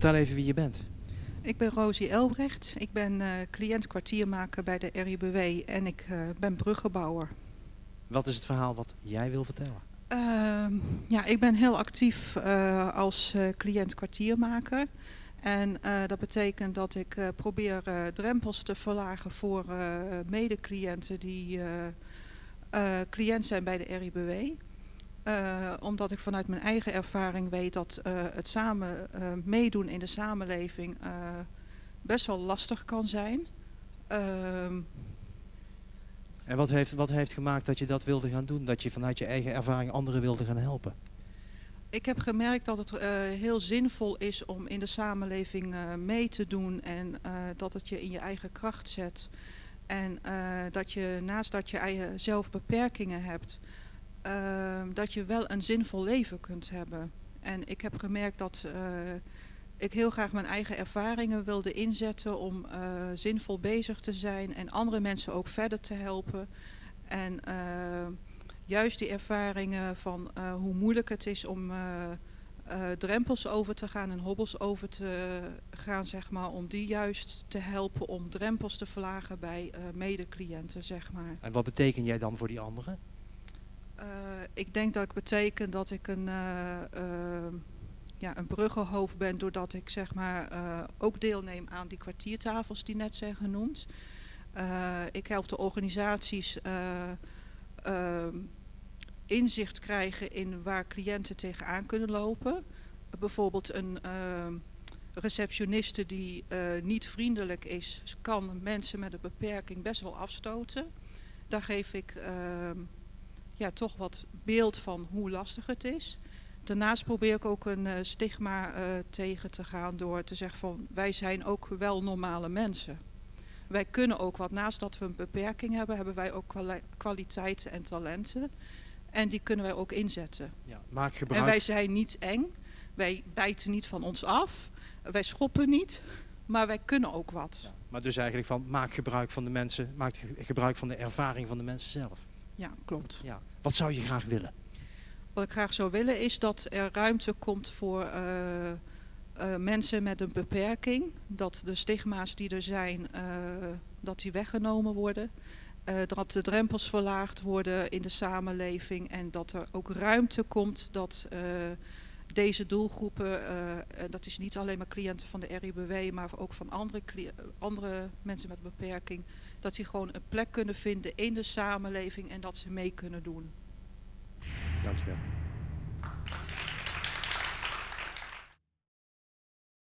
Vertel even wie je bent. Ik ben Rosie Elbrecht. Ik ben uh, cliënt kwartiermaker bij de RIBW en ik uh, ben bruggenbouwer. Wat is het verhaal wat jij wil vertellen? Uh, ja, ik ben heel actief uh, als cliënt kwartiermaker. En dat betekent dat ik probeer drempels te verlagen voor mede-cliënten die cliënt zijn bij de RIBW. Uh, omdat ik vanuit mijn eigen ervaring weet dat uh, het samen uh, meedoen in de samenleving best wel lastig kan zijn. Ehm, en wat heeft, wat heeft gemaakt dat je dat wilde gaan doen? Dat je vanuit je eigen ervaring anderen wilde gaan helpen? Ik heb gemerkt dat het heel zinvol is om in de samenleving mee te doen en dat het je in je eigen kracht zet. En dat je naast dat je eigen zelf beperkingen hebt, uh, dat je wel een zinvol leven kunt hebben. En ik heb gemerkt dat uh, ik heel graag mijn eigen ervaringen wilde inzetten om uh, zinvol bezig te zijn en andere mensen ook verder te helpen. En juist die ervaringen van hoe moeilijk het is om drempels over te gaan en hobbels over te gaan, zeg maar, om die juist te helpen om drempels te verlagen bij mede-cliënten, zeg maar. En wat betekent jij dan voor die anderen? Uh, ik denk dat ik beteken dat ik een, uh, uh, ja, een bruggenhoofd ben doordat ik zeg maar ook deelneem aan die kwartiertafels die net zijn genoemd. ik help de organisaties inzicht krijgen in waar cliënten tegenaan kunnen lopen. bijvoorbeeld een ehm, receptioniste die niet vriendelijk is, kan mensen met een beperking best wel afstoten. Daar geef ik ja, toch wat beeld van hoe lastig het is. Daarnaast probeer ik ook een uh, stigma uh, tegen te gaan door te zeggen van wij zijn ook wel normale mensen. Wij kunnen ook wat, naast dat we een beperking hebben, hebben wij ook kwali kwaliteiten en talenten. En die kunnen wij ook inzetten. Ja, maak gebruik... En wij zijn niet eng, wij bijten niet van ons af, wij schoppen niet, maar wij kunnen ook wat. Ja, maar dus eigenlijk van maak gebruik van de mensen, maak gebruik van de ervaring van de mensen zelf. Ja, klopt. Ja. Wat zou je graag willen? Wat ik graag zou willen is dat er ruimte komt voor uh, uh, mensen met een beperking. Dat de stigma's die er zijn, uh, dat die weggenomen worden. dat de drempels verlaagd worden in de samenleving. En dat er ook ruimte komt dat deze doelgroepen, dat is niet alleen maar cliënten van de RIBW, maar ook van andere, andere mensen met beperking, dat die gewoon een plek kunnen vinden in de samenleving en dat ze mee kunnen doen. Dankjewel.